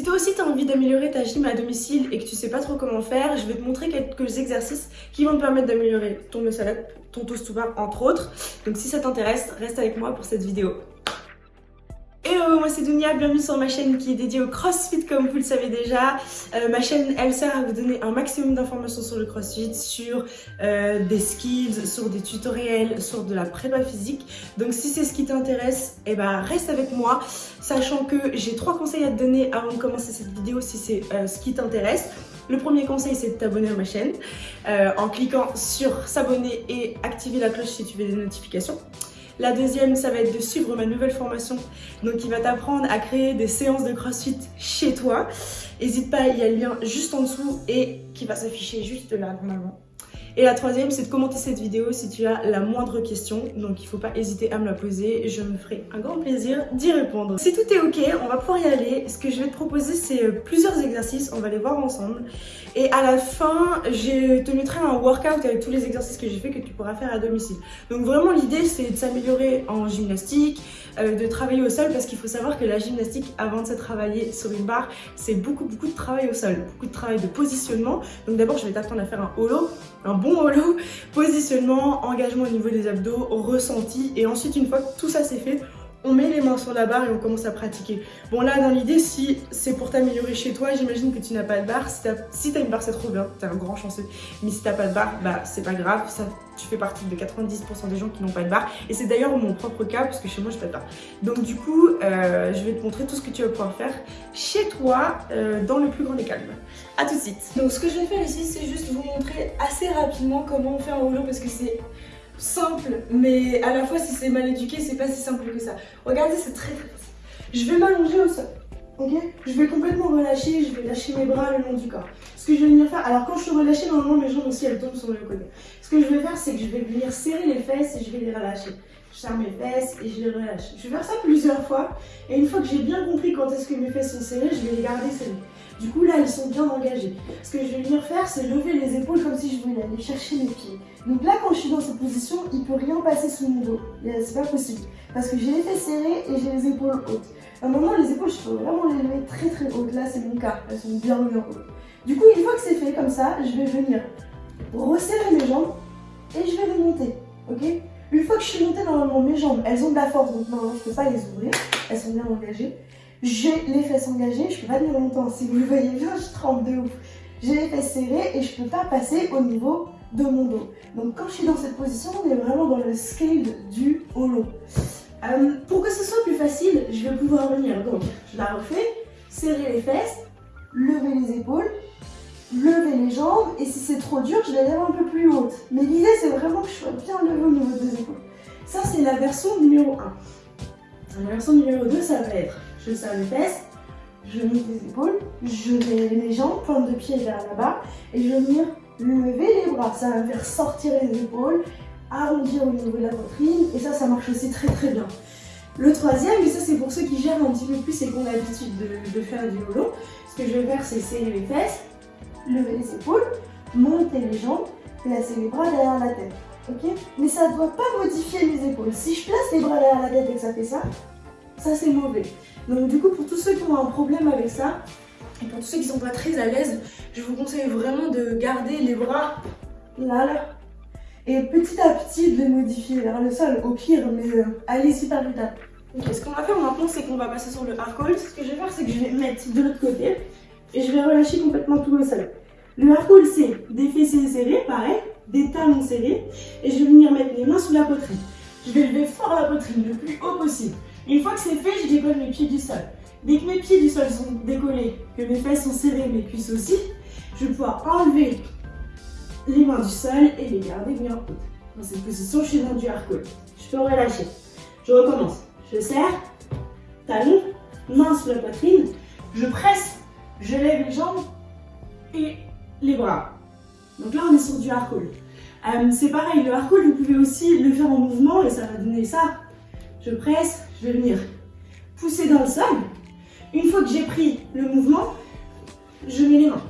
Si toi aussi tu envie d'améliorer ta gym à domicile et que tu sais pas trop comment faire, je vais te montrer quelques exercices qui vont te permettre d'améliorer ton muscle ton toast to bar entre autres. Donc si ça t'intéresse, reste avec moi pour cette vidéo. Hello, moi c'est Dunia, bienvenue sur ma chaîne qui est dédiée au CrossFit comme vous le savez déjà. Euh, ma chaîne elle sert à vous donner un maximum d'informations sur le CrossFit, sur euh, des skills, sur des tutoriels, sur de la prépa physique. Donc si c'est ce qui t'intéresse, eh ben reste avec moi, sachant que j'ai trois conseils à te donner avant de commencer cette vidéo si c'est euh, ce qui t'intéresse. Le premier conseil, c'est de t'abonner à ma chaîne en cliquant sur s'abonner et activer la cloche si tu veux des notifications. La deuxième, ça va être de suivre ma nouvelle formation, donc qui va t'apprendre à créer des séances de crossfit chez toi. N'hésite pas, il y a le lien juste en dessous et qui va s'afficher juste là normalement. Et la troisième, c'est de commenter cette vidéo si tu as la moindre question. Donc il ne faut pas hésiter à me la poser. Je me ferai un grand plaisir d'y répondre. Si tout est ok, on va pouvoir y aller. Ce que je vais te proposer, c'est euh, plusieurs exercices. On va les voir ensemble. Et à la fin, je te mettrai un workout avec tous les exercices que j'ai fait que tu pourras faire à domicile. Donc vraiment, l'idée, c'est de s'améliorer en gymnastique, euh, de travailler au sol parce qu'il faut savoir que la gymnastique, avant de se travailler sur une barre, c'est beaucoup, beaucoup de travail au sol. Beaucoup de travail de positionnement. Donc d'abord, je vais t'apprendre à faire un holo, un bon holo, positionnement, engagement au niveau des abdos, ressenti. Et ensuite, une fois que tout ça c'est fait, on met les mains sur la barre et on commence à pratiquer. Bon là, dans l'idée, si c'est pour t'améliorer chez toi, j'imagine que tu n'as pas de barre. Si t'as une barre, c'est trop bien, t'es un grand chanceux. Mais si t'as pas de barre, bah c'est pas grave, ça, tu fais partie de 90% des gens qui n'ont pas de barre. Et c'est d'ailleurs mon propre cas, parce que chez moi, j'ai pas de barre. Donc du coup, euh, je vais te montrer tout ce que tu vas pouvoir faire chez toi, euh, dans le plus grand des calmes. A tout de suite Donc ce que je vais faire ici, c'est juste vous montrer assez rapidement comment on fait un rouleau, parce que c'est simple, mais à la fois si c'est mal éduqué, c'est pas si simple que ça. Regardez, c'est très très facile. Je vais m'allonger au sol, ok? Je vais complètement relâcher, je vais lâcher mes bras le long du corps. Ce que je vais venir faire, alors quand je suis relâchée, normalement mes jambes aussi elles tombent sur le côté. Ce que je vais faire, c'est que je vais venir serrer les fesses et je vais les relâcher. Je serre mes fesses et je les relâche. Je vais faire ça plusieurs fois et une fois que j'ai bien compris quand est-ce que mes fesses sont serrées, je vais les garder serrées. Du coup, là, ils sont bien engagés. Ce que je vais venir faire, c'est lever les épaules comme si je voulais aller chercher mes pieds. Donc là, quand je suis dans cette position, il ne peut rien passer sous mon dos. C'est pas possible. Parce que j'ai les fesses serrées et j'ai les épaules hautes. À un moment, les épaules, je peux vraiment les lever très très hautes. Là, c'est mon cas. Elles sont bien bien hautes. Du coup, une fois que c'est fait comme ça, je vais venir resserrer mes jambes et je vais les monter. Ok? Une fois que je suis montée, normalement, mes jambes, elles ont de la force. Donc normalement, je peux pas les ouvrir. Elles sont bien engagées. J'ai les fesses engagées, je peux pas tenir longtemps. Si vous le voyez bien, je tremble de ouf. J'ai les fesses serrées et je peux pas passer au niveau de mon dos. Donc quand je suis dans cette position, on est vraiment dans le scale du holo. Euh, pour que ce soit plus facile, je vais pouvoir venir. Donc je la refais, serrer les fesses, lever les épaules, lever les jambes et si c'est trop dur, je les lève un peu plus haute. Mais l'idée c'est vraiment que je sois bien levé au niveau des épaules. Ça c'est la version numéro 1. La version numéro 2, ça va être je serre les fesses, je monte les épaules, je mets les jambes, pointe de pied vers là-bas, et je vais venir lever les bras. Ça va me faire sortir les épaules, arrondir au niveau de la poitrine, et ça, ça marche aussi très très bien. Le troisième, et ça c'est pour ceux qui gèrent un petit peu plus et qui ont l'habitude de, faire du holo, ce que je vais faire c'est serrer les fesses, lever les épaules, monter les jambes, placer les bras derrière la tête. ok? Mais ça ne doit pas modifier les épaules. Si je place les bras derrière la tête et que ça fait ça, ça c'est mauvais. Donc du coup, pour tous ceux qui ont un problème avec ça, et pour tous ceux qui sont pas très à l'aise, je vous conseille vraiment de garder les bras là, là. Et petit à petit de les modifier vers le sol, au pire, mais allez-y par étapes. Ce qu'on va faire maintenant, c'est qu'on va passer sur le hard hold. Ce que je vais faire, c'est que je vais mettre de l'autre côté et je vais relâcher complètement tout le sol. Le hard hold, c'est des fessiers serrés, pareil, des talons serrés, et je vais venir mettre les mains sous la poitrine. Je vais lever fort la poitrine le plus haut possible. Une fois que c'est fait, je décolle mes pieds du sol. Dès que mes pieds du sol sont décollés, que mes fesses sont serrées, mes cuisses aussi, je vais pouvoir enlever les mains du sol et les garder bien hautes. Dans cette position, je suis dans du hard Je peux relâcher. Je recommence. Je serre, talon, main sur la poitrine, je presse, je lève les jambes et les bras. Donc là, on est sur du hard euh, c'est pareil, le hard vous pouvez aussi le faire en mouvement et ça va donner ça. Je presse, je vais venir pousser dans le sol. Une fois que j'ai pris le mouvement, je mets les mains.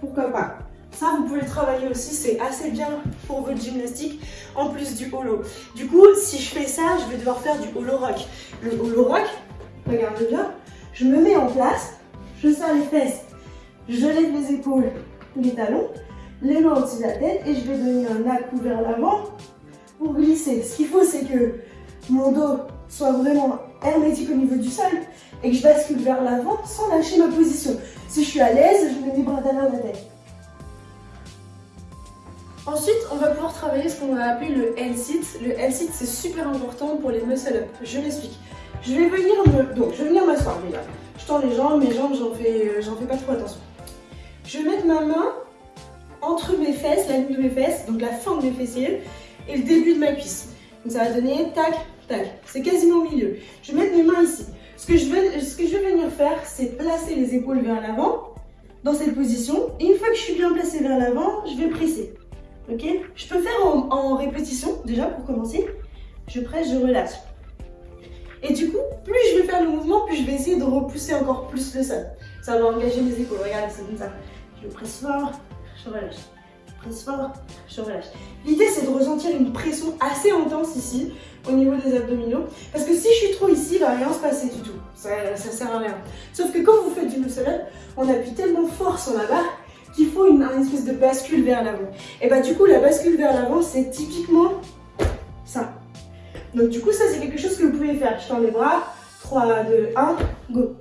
Pourquoi pas? Ça, vous pouvez le travailler aussi, c'est assez bien pour votre gymnastique, en plus du holo. Du coup, si je fais ça, je vais devoir faire du holo rock. Le holo rock, regardez bien, Je me mets en place, je serre les fesses, je lève les épaules, les talons, les mains au-dessus de la tête et je vais donner un à-coup vers l'avant pour glisser. Ce qu'il faut, c'est que mon dos soit vraiment hermétique au niveau du sol et que je bascule vers l'avant sans lâcher ma position. Si je suis à l'aise, je mets mes bras derrière la tête. Ensuite, on va pouvoir travailler ce qu'on va appeler le L-sit. Le L-sit, c'est super important pour les muscle-up. Je m'explique. Je vais venir me... Donc, je. Je tends les jambes, mes jambes, j'en fais, euh, fais pas trop attention. Je vais mettre ma main entre mes fesses, la ligne de mes fesses, donc la fin de mes fessiers, et le début de ma cuisse. Donc ça va donner tac, tac. C'est quasiment au milieu. Je vais mettre mes mains ici. Ce que je vais, ce que je vais venir faire, c'est placer les épaules vers l'avant, dans cette position. Et une fois que je suis bien placée vers l'avant, je vais presser. Ok? Je peux faire en, répétition, déjà, pour commencer. Je presse, je relâche. Et du coup, plus je vais faire le mouvement, plus je vais essayer de repousser encore plus le sol. Ça va engager mes épaules. Regardez, c'est comme ça. Je presse fort, je relâche. Je presse fort, je relâche. L'idée, c'est de ressentir une pression assez intense ici, au niveau des abdominaux. Parce que si je suis trop ici, il va rien se passer du tout. Ça, ça sert à rien. Sauf que quand vous faites du muscle up, on appuie tellement fort sur la barre qu'il faut une, espèce de bascule vers l'avant. Et bah du coup, la bascule vers l'avant, c'est typiquement ça. Donc du coup, ça c'est quelque chose que vous pouvez faire. Je tends les bras. 3, 2, 1, go.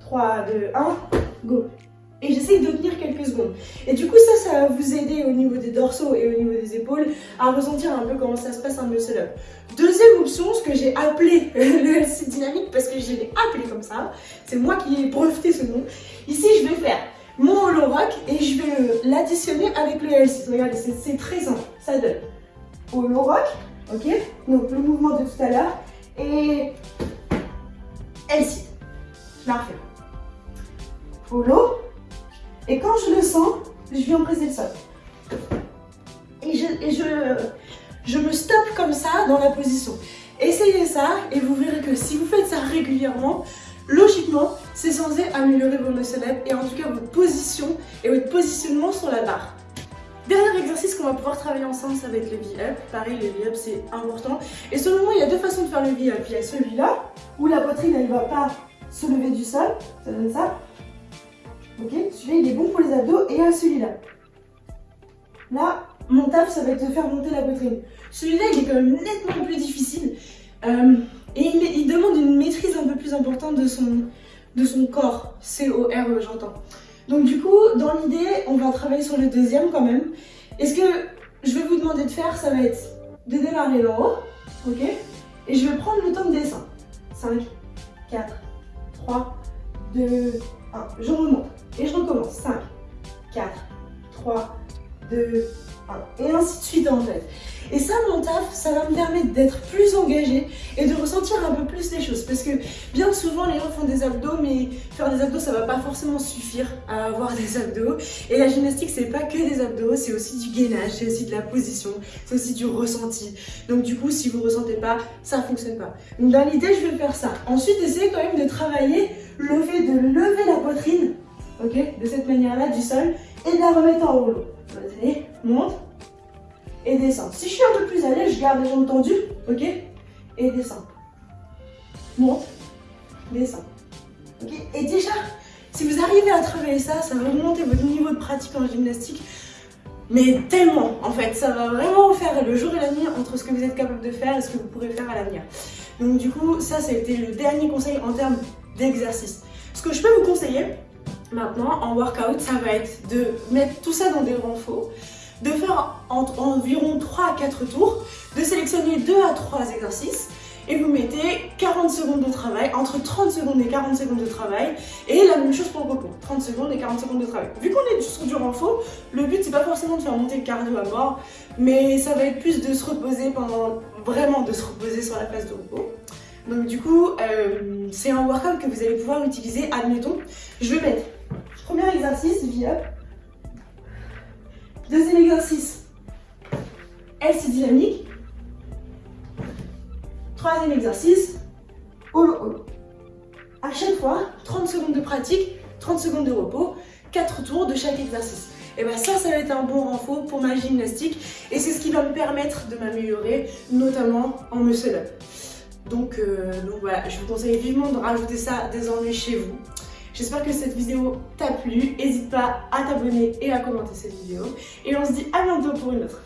3, 2, 1, go et j'essaye de tenir quelques secondes. Et du coup, ça, ça va vous aider au niveau des dorsaux et au niveau des épaules à ressentir un peu comment ça se passe un muscle up. Deuxième option, ce que j'ai appelé le LC dynamique parce que je l'ai appelé comme ça, c'est moi qui ai breveté ce nom. Ici, je vais faire mon hollow rock et je vais l'additionner avec le LC. Regardez, c'est très simple, ça donne hollow rock, ok? Donc le mouvement de tout à l'heure et LC. Je la refais. Hollow, et quand je le sens, je viens presser le sol. Et, je, je, je me stoppe comme ça dans la position. Essayez ça et vous verrez que si vous faites ça régulièrement, logiquement, c'est censé améliorer vos muscle et en tout cas votre position et votre positionnement sur la barre. Dernier exercice qu'on va pouvoir travailler ensemble, ça va être le V-up. Pareil, le V-up, c'est important. Et selon moi, il y a deux façons de faire le V-up. Il y a celui-là, où la poitrine, elle ne va pas se lever du sol. Ça donne ça. Ok Celui-là, il est bon pour les abdos et celui-là. Là, mon taf, ça va être de faire monter la poitrine. Celui-là, il est quand même nettement plus difficile. Euh, et il, demande une maîtrise un peu plus importante de son, de son corps. C-O-R-E, j'entends. Donc du coup, dans l'idée, on va travailler sur le deuxième quand même. Et ce que je vais vous demander de faire, ça va être de démarrer en haut, ok Et je vais prendre le temps de dessin. 5, 4, 3, 2, 1. Je remonte. Et je recommence. 5, 4, 3, 2, 1. Et ainsi de suite en fait. Et ça, mon taf, ça va me permettre d'être plus engagée et de ressentir un peu plus les choses. Parce que bien souvent, les gens font des abdos, mais faire des abdos, ça va pas forcément suffire à avoir des abdos. Et la gymnastique, c'est pas que des abdos, c'est aussi du gainage, c'est aussi de la position, c'est aussi du ressenti. Donc du coup, si vous ressentez pas, ça fonctionne pas. Donc dans l'idée, je vais faire ça. Ensuite, essayez quand même de travailler le de lever la poitrine ok De cette manière-là, du sol, et de la remettre en rouleau. Allez, monte, et descend. Si je suis un peu plus à l'aise, je garde les jambes tendues, ok? Et descend. Monte, descend. Ok? Et déjà, si vous arrivez à travailler ça, ça va augmenter votre niveau de pratique en gymnastique mais tellement en fait, ça va vraiment faire le jour et la nuit entre ce que vous êtes capable de faire et ce que vous pourrez faire à l'avenir. Donc du coup, ça, été le dernier conseil en termes d'exercice. Ce que je peux vous conseiller, Maintenant, en workout, ça va être de mettre tout ça dans des renforts, de faire environ 3 à 4 tours, de sélectionner 2 à 3 exercices et vous mettez 40 secondes de travail, entre 30 secondes et 40 secondes de travail et la même chose pour le repos, 30 secondes et 40 secondes de travail. Vu qu'on est sur du renfort, le but c'est pas forcément de faire monter le cardio à mort, mais ça va être plus de se reposer pendant, vraiment de se reposer sur la place de repos. Donc du coup, euh, c'est un workout que vous allez pouvoir utiliser, admettons, je vais mettre Premier exercice, V-up. Deuxième exercice, LC dynamique. Troisième exercice, holo. À chaque fois, 30 secondes de pratique, 30 secondes de repos, 4 tours de chaque exercice. Et bien ça, ça va être un bon renfort pour ma gymnastique et c'est ce qui va me permettre de m'améliorer, notamment en muscle up. Donc, euh, donc voilà, je vous conseille vivement de rajouter ça désormais chez vous. J'espère que cette vidéo t'a plu. N'hésite pas à t'abonner et à commenter cette vidéo. Et on se dit à bientôt pour une autre.